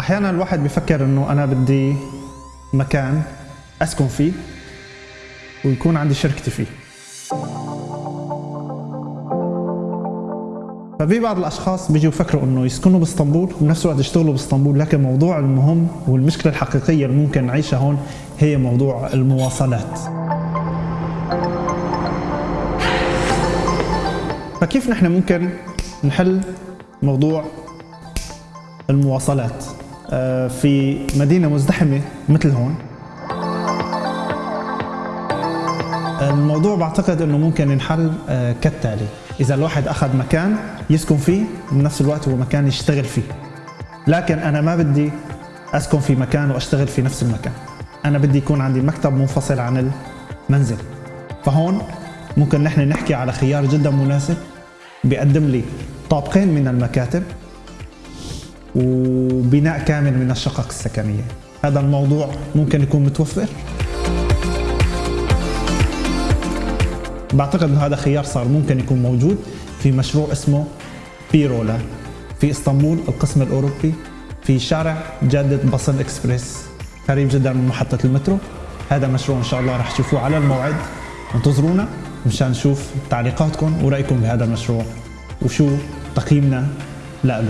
أحيانا الواحد بيفكر إنه أنا بدي مكان أسكن فيه ويكون عندي شركتي فيه. ففي بعض الأشخاص بيجوا يفكروا إنه يسكنوا بإسطنبول وبنفس الوقت يشتغلوا بإسطنبول لكن الموضوع المهم والمشكلة الحقيقية اللي ممكن نعيشها هون هي موضوع المواصلات. فكيف نحن ممكن نحل موضوع المواصلات؟ في مدينة مزدحمة مثل هون. الموضوع بعتقد إنه ممكن ينحل آه، كالتالي. إذا الواحد أخذ مكان يسكن فيه بنفس الوقت هو مكان يشتغل فيه. لكن أنا ما بدي أسكن في مكان وأشتغل في نفس المكان. أنا بدي يكون عندي مكتب منفصل عن المنزل. فهون ممكن نحن نحكي على خيار جدا مناسب بيقدم لي طابقين من المكاتب. وبناء كامل من الشقق السكنية. هذا الموضوع ممكن يكون متوفر. بعتقد انه هذا خيار صار ممكن يكون موجود في مشروع اسمه بيرولا في إسطنبول القسم الأوروبي في شارع جادة بصل إكسبريس قريب جدا من محطة المترو. هذا مشروع إن شاء الله رح تشوفوه على الموعد. انتظرونا مشان نشوف تعليقاتكم ورأيكم بهذا المشروع. وشو تقييمنا له